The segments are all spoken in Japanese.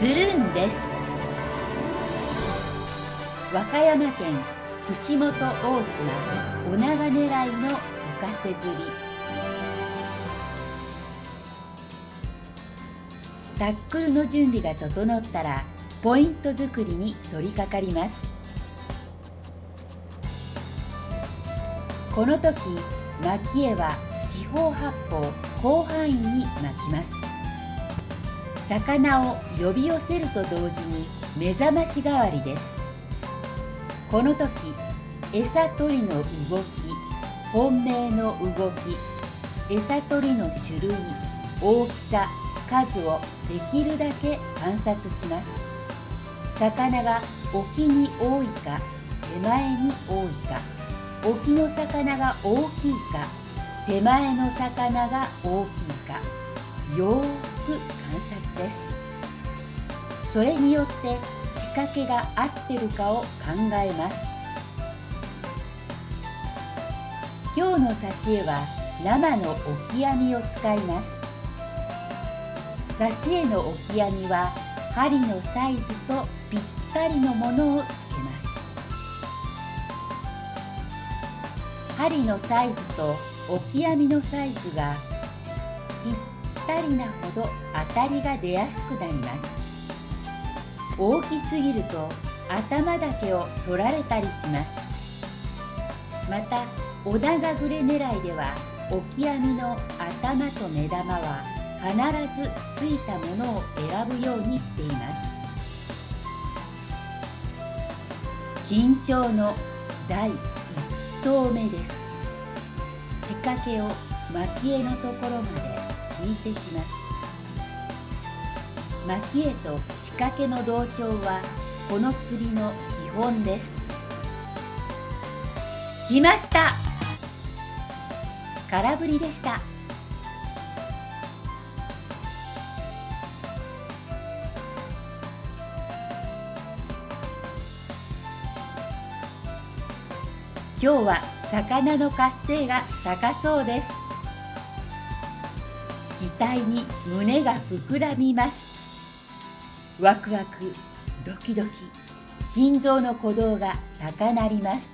つるんです。和歌山県串本大島お長狙いの浮かせ釣り。タックルの準備が整ったらポイント作りに取り掛かります。この時巻き絵は四方八方広範囲に巻きます。魚を呼び寄せると同時に目覚まし代わりです。この時餌取りの動き本命の動き餌取りの種類大きさ数をできるだけ観察します。魚が沖に多いか手前に多いか沖の魚が大きいか手前の魚が大きいかよーく観察ですそれによって仕掛けが合ってるかを考えます。今日の挿絵は生のオキアミを使います。挿絵のオキアミは針のサイズとぴったりのものをつけます。針のサイズとオキアミのサイズがったりなほど当たりが出やすくなります。大きすぎると頭だけを取られたりします。またオダガグレ狙いではオキアミの頭と目玉は必ずついたものを選ぶようにしています。緊張の第1投目です。仕掛けを蒔絵のところまで引いてきます。蒔絵と仕掛けの同調はこの釣りの基本です。来ました。空振りでした。今日は魚の活性が高そうです。体に胸が膨らみます。ワクワクドキドキ心臓の鼓動が高鳴ります。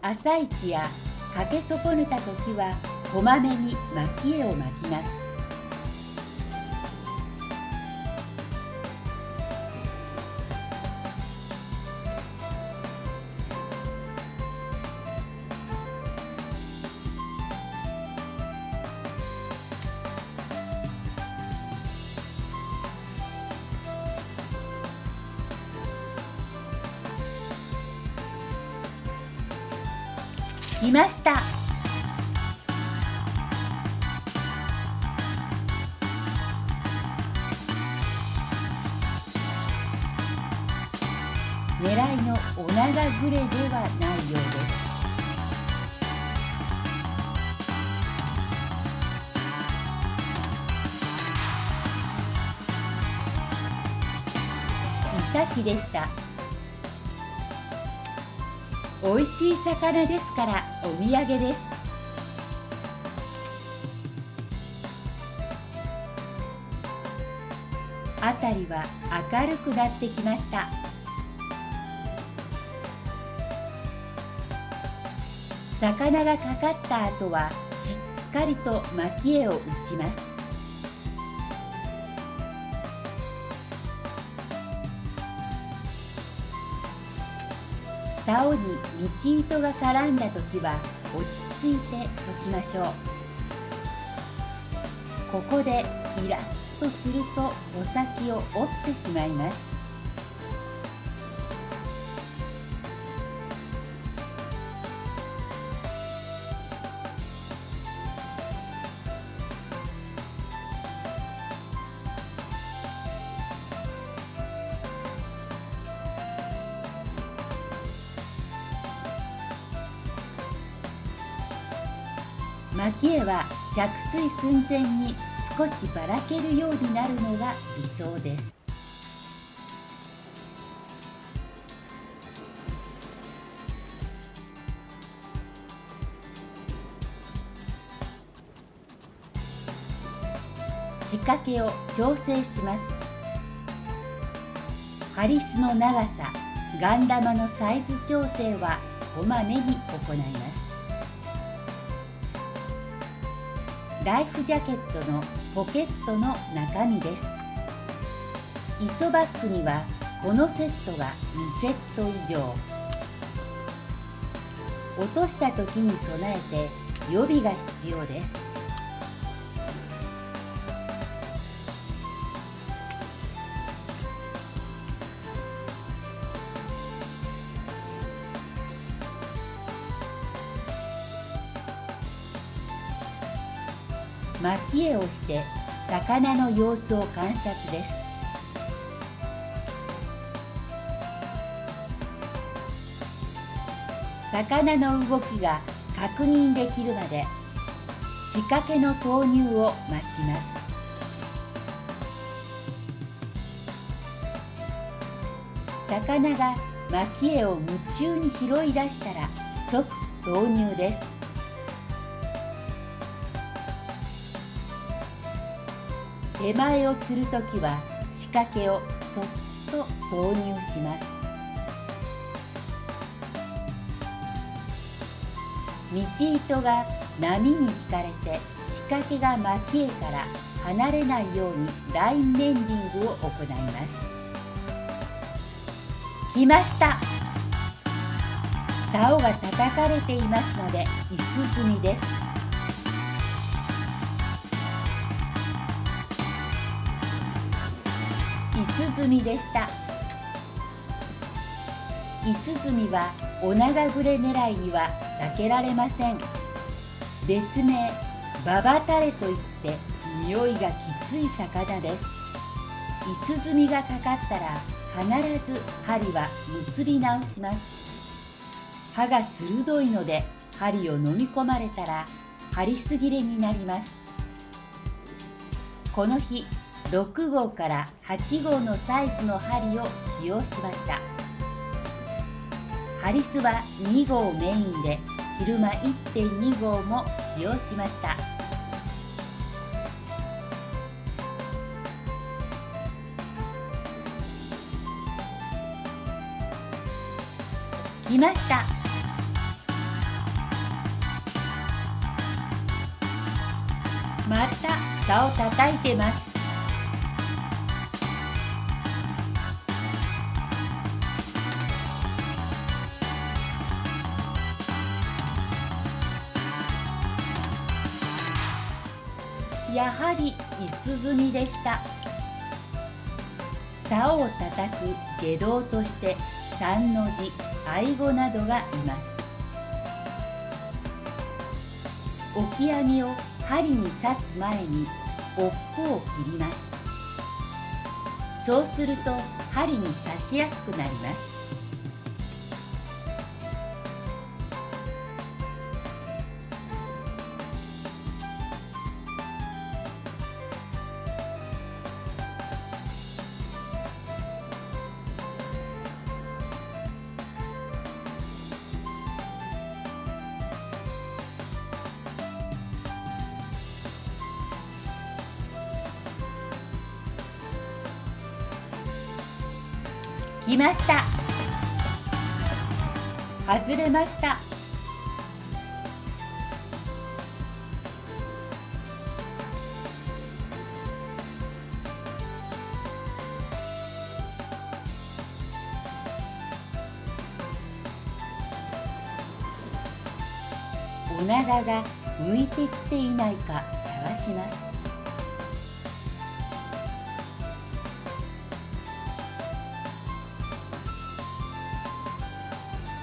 朝一やかけ損ねた時はこまめに蒔絵を巻きます。来ました。狙いのオナガグレではないようです。イサキでした。美味しい魚ですからお土産です。辺りは明るくなってきました。魚がかかった後はしっかりと蒔絵を打ちます。竿に道糸が絡んだ時は落ち着いて解きましょう。ここでイラッとすると穂先を折ってしまいます。着水寸前に少しばらけるようになるのが理想です。仕掛けを調整します。ハリスの長さガン玉のサイズ調整はこまめに行います。ライフジャケットのポケットの中身です。イソバッグにはこのセットが2セット以上。落とした時に備えて予備が必要です。蒔絵をして魚の様子を観察です。魚の動きが確認できるまで仕掛けの投入を待ちます。魚が蒔絵を夢中に拾い出したら即投入です。手前を釣るときは仕掛けをそっと投入します。道糸が波に引かれて仕掛けが蒔絵から離れないようにラインメンディングを行います。来ました。竿が叩かれていますので椅子積みです。椅子積みでした。椅子積みはお長ぐれ狙いには避けられません。別名ババタレといって匂いがきつい魚です。椅子積みがかかったら必ず針は結び直します。刃が鋭いので針を飲み込まれたら針すぎれになります。この日6号から8号のサイズの針を使用しました。ハリスは2号メインで昼間1.2号も使用しました。来ました。また竿叩いてます。やはり椅子積みでした。竿を叩く下道として三の字愛語などがいます。置き網を針に刺す前に尾っぽを切ります。そうすると針に刺しやすくなります。れました。お長が向いてきていないか探します。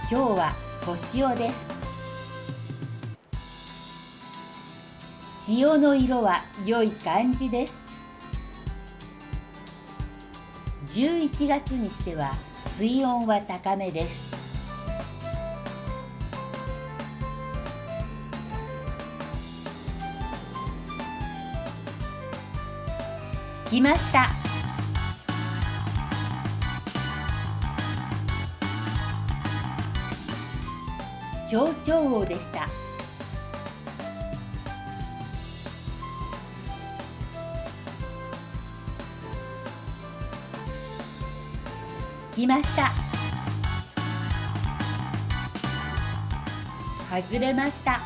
今日は星尾です。潮の色は良い感じです。11月にしては水温は高めです。来ました。長長王でした。来ました。外れました。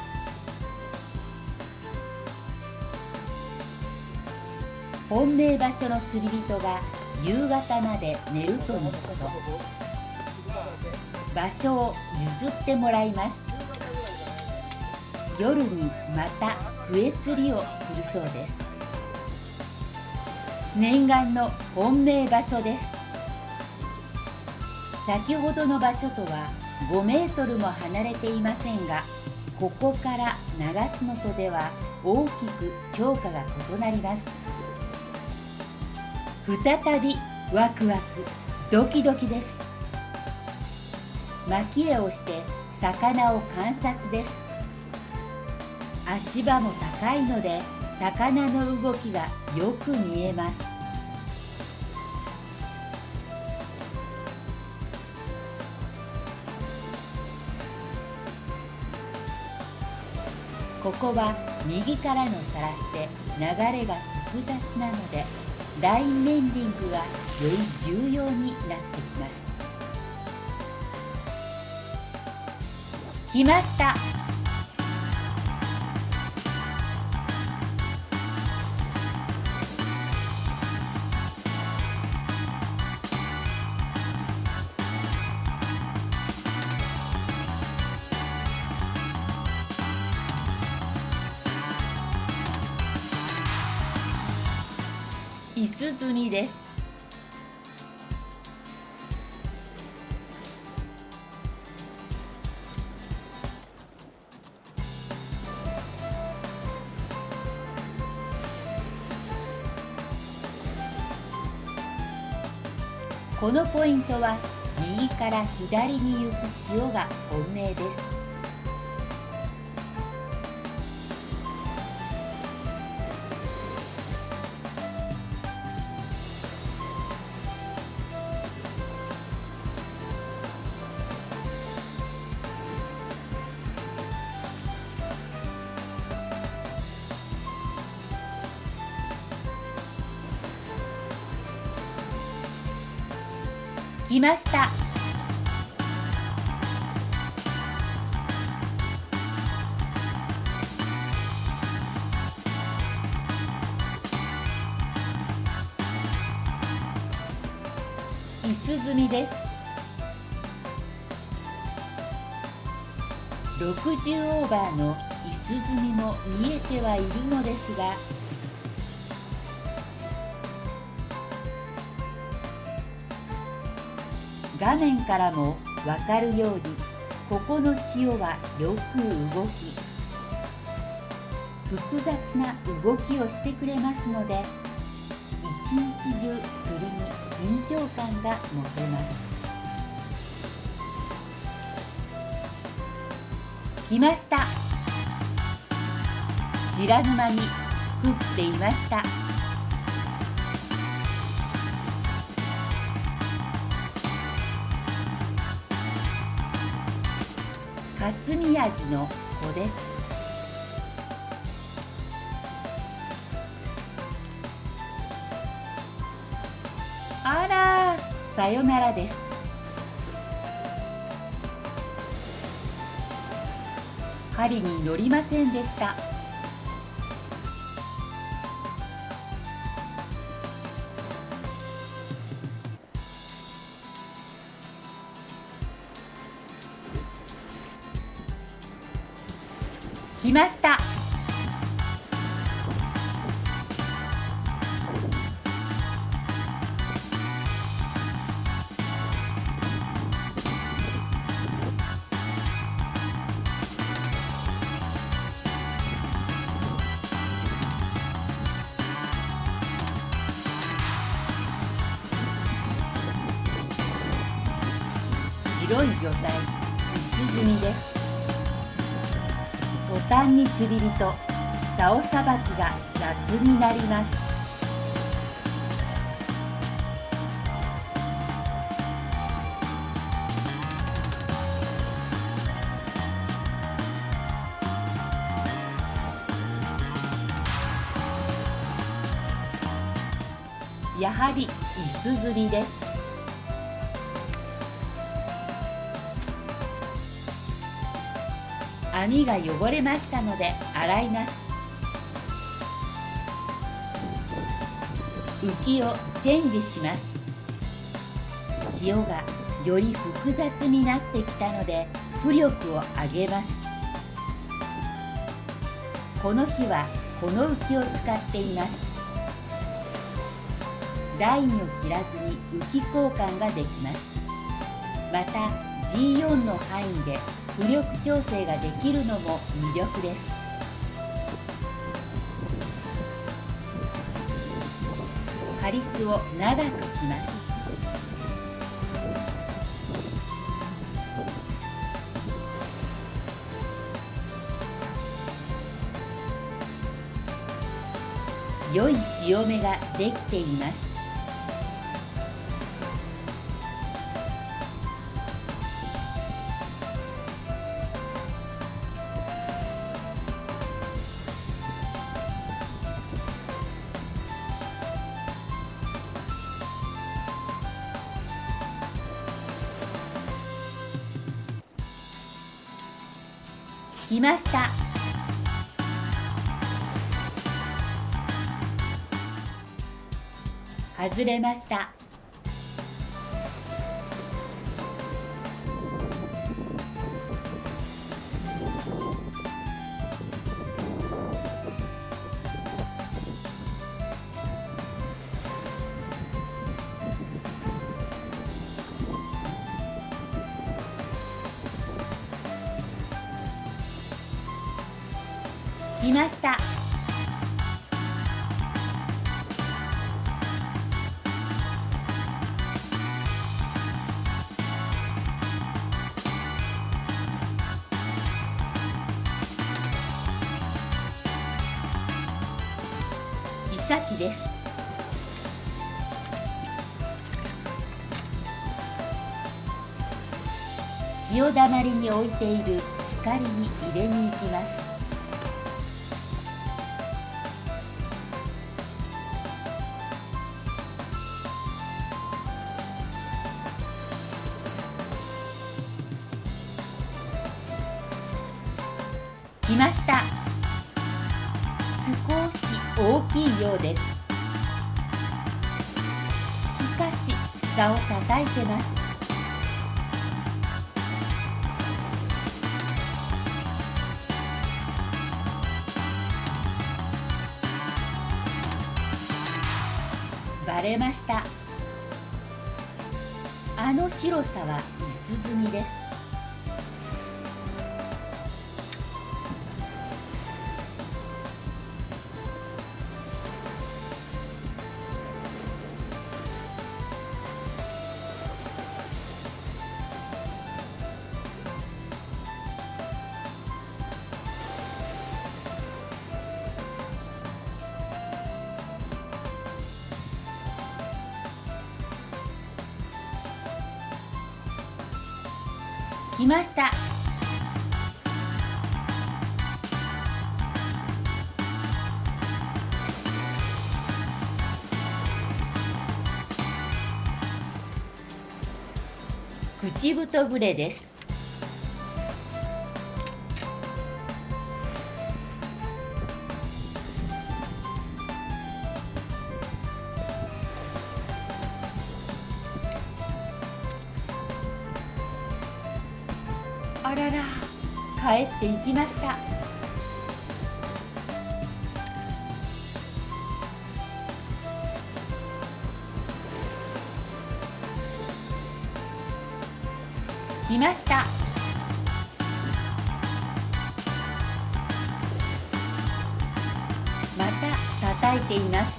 本命場所の釣り人が夕方まで寝るとのこと。場所を譲ってもらいます。夜にまた笛釣りをするそうです。念願の本命場所です。先ほどの場所とは5メートルも離れていませんがここから長洲のとでは大きく釣果が異なります。再びワクワクドキドキです。蒔絵をして魚を観察です。足場も高いので魚の動きがよく見えます。ここは右からのさらして流れが複雑なのでラインメンディングがより重要になってきます。来ました。五つ積みです。このポイントは右から左に行く潮が本命です。来ました。椅子積みです。60オーバーの椅子積みも見えてはいるのですが画面からも分かるようにここの潮はよく動き複雑な動きをしてくれますので一日中釣りに緊張感が持てます。来ました。白沼に降っていました。霞味の子です。あらさよならです。針に乗りませんでした。い魚体薄積みです途端に釣り人竿さばきが雑になります。やはり椅子釣りです。網が汚れましたので洗います。浮きをチェンジします。塩がより複雑になってきたので浮力を上げます。この日はこの浮きを使っています。ラインを切らずに浮き交換ができます。また G4 の範囲で浮力調整ができるのも魅力です。ハリスを長くします。良い潮目ができています。来ました。外れました。潮だまりに置いているすかりに入れに行きます。きました。口太グレです。来ました。また叩いています。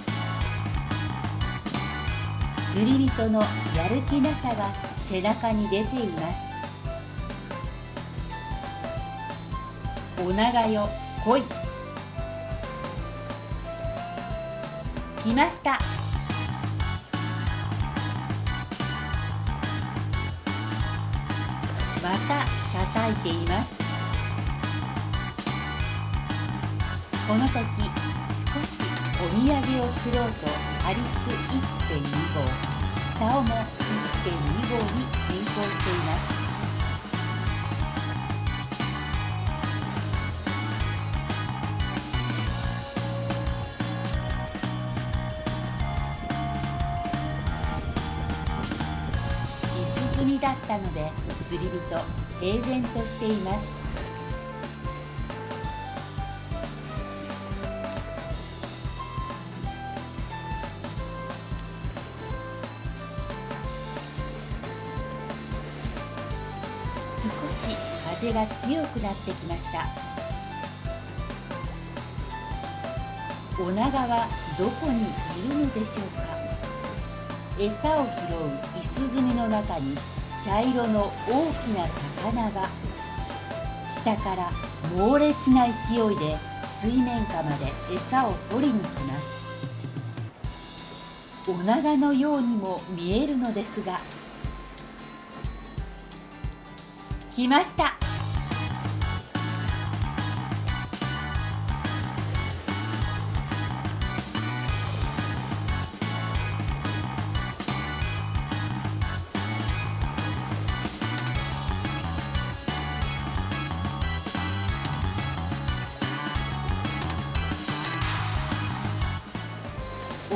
釣り人のやる気なさが背中に出ています。お長よ来い。来ました。また叩いています。この時少しお土産を釣ろうとアリス1.2号竿も1.2号に変更しています。だったので釣り人平然としています。少し風が強くなってきました。オナガはどこにいるのでしょうか。餌を拾うイスズミの中に茶色の大きな魚が下から猛烈な勢いで水面下まで餌を取りに来ます。おならのようにも見えるのですが来ました。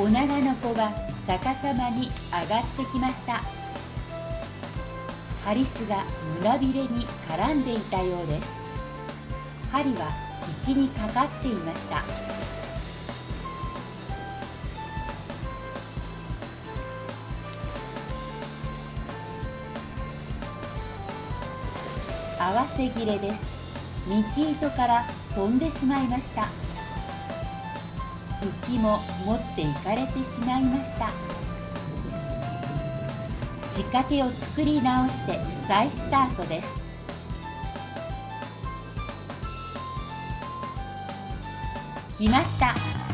おながの子が逆さまに上がってきました。ハリスが胸びれに絡んでいたようです。針は口にかかっていました。合わせ切れです。道糸から飛んでしまいました。浮きも持っていかれてしまいました。仕掛けを作り直して再スタートです。来ました。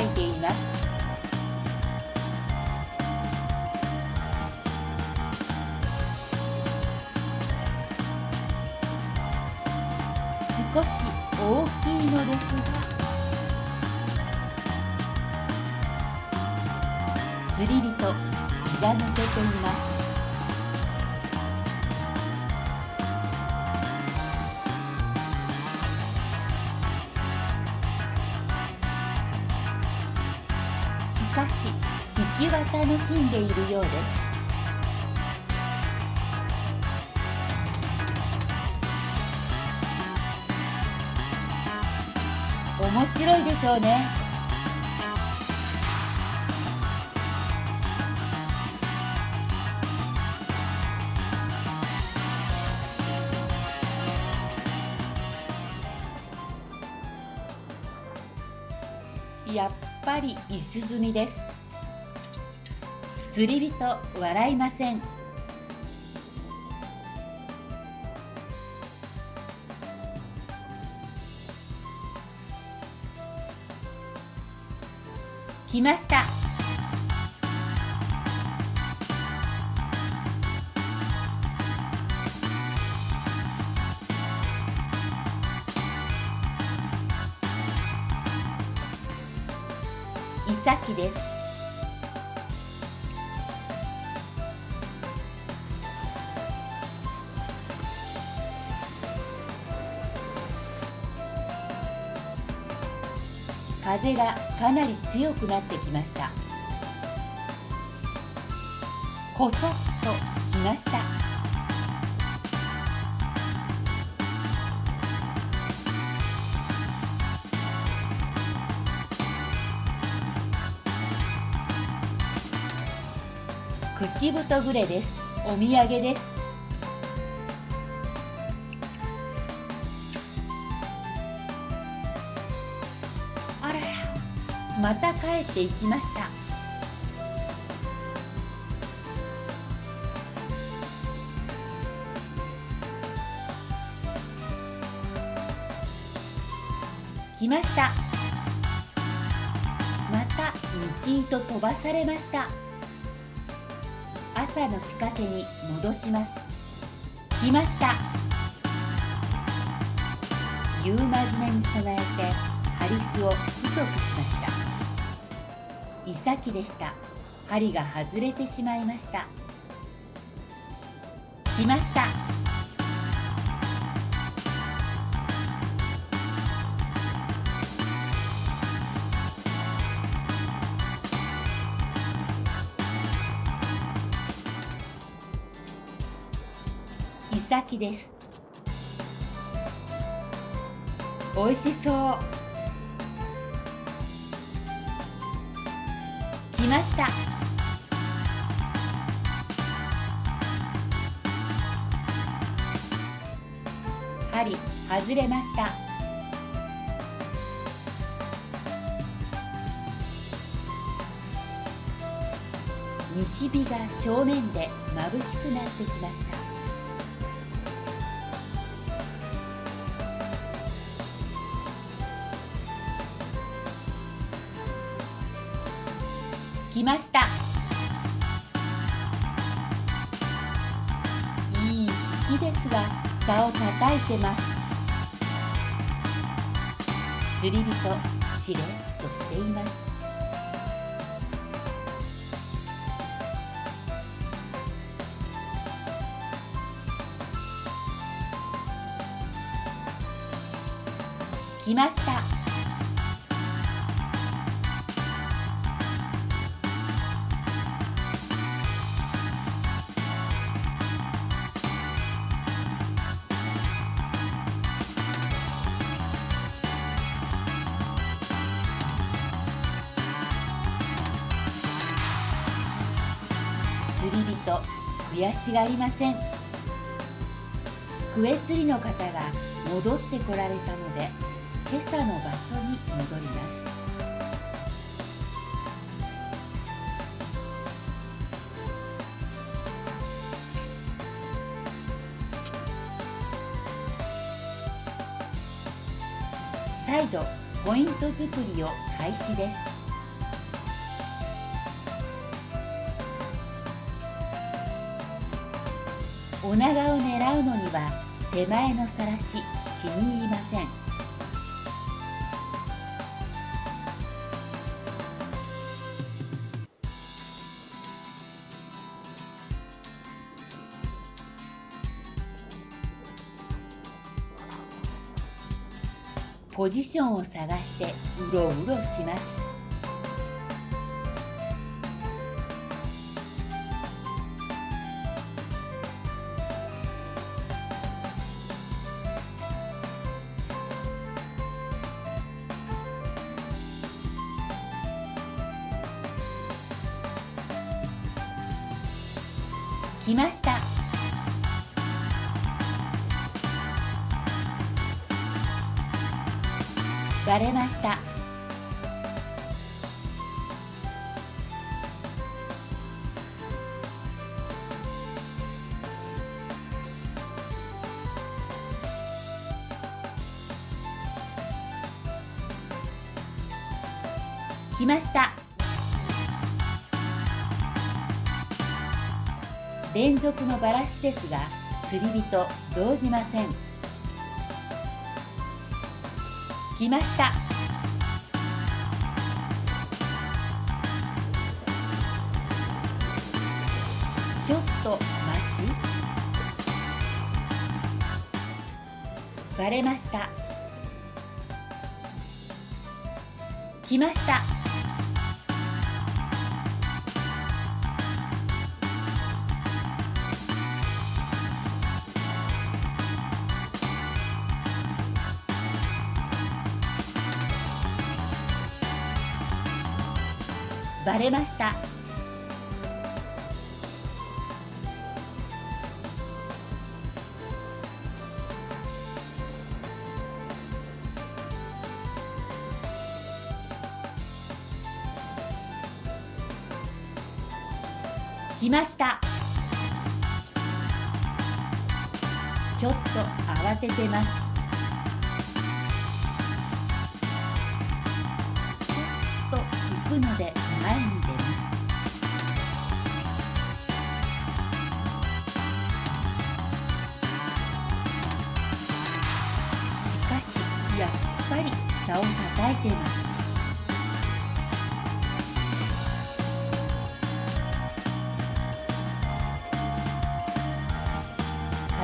いています。面白いでしょうね。やっぱりイスズミです。釣り人笑いません。きました。イサキです。風がかなり強くなってきました。こそっと来ました。口太グレです。お土産です。また帰っていきました。来ました。また道糸飛ばされました。朝の仕掛けに戻します。来ました。夕真面目に備えてハリスを太くしました。イサキでした。針が外れてしまいました。来ました。イサキです。美味しそう。ました。針外れました。西日が正面で眩しくなってきました。来ました。いい引きですが竿を叩いてます。釣り人しれっとしています。来ました。悔しがりません。クエ釣りの方が戻ってこられたので今朝の場所に戻ります。再度ポイント作りを開始です。お長を狙うのには手前のさらし気に入りません。ポジションを探してうろうろします。来ました。割れました。連続のバラシですが釣り人動じません。来ました。ちょっとマシバレました。来ました。バレました。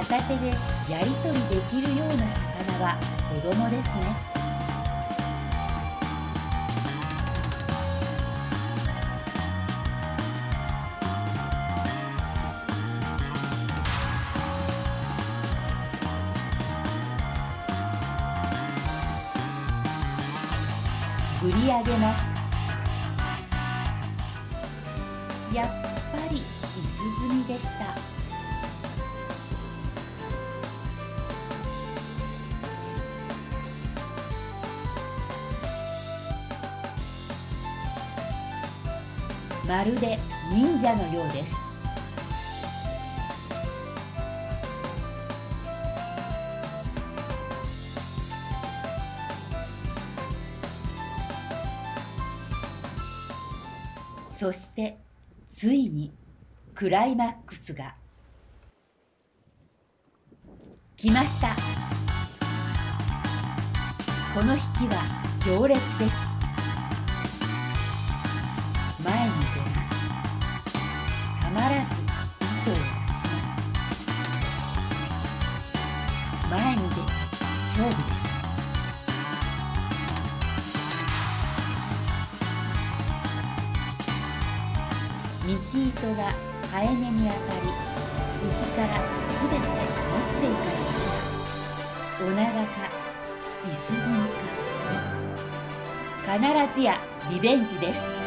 片手でやり取りできるような魚は子供ですね。振り上げまするで忍者のようです。そしてついにクライマックスが。来ました。この引きは行列です。たまらず糸を出します前に出て勝負です道糸がハエネに当たり浮きからすべて持っていかれましたお長かいすみか必ずやリベンジです。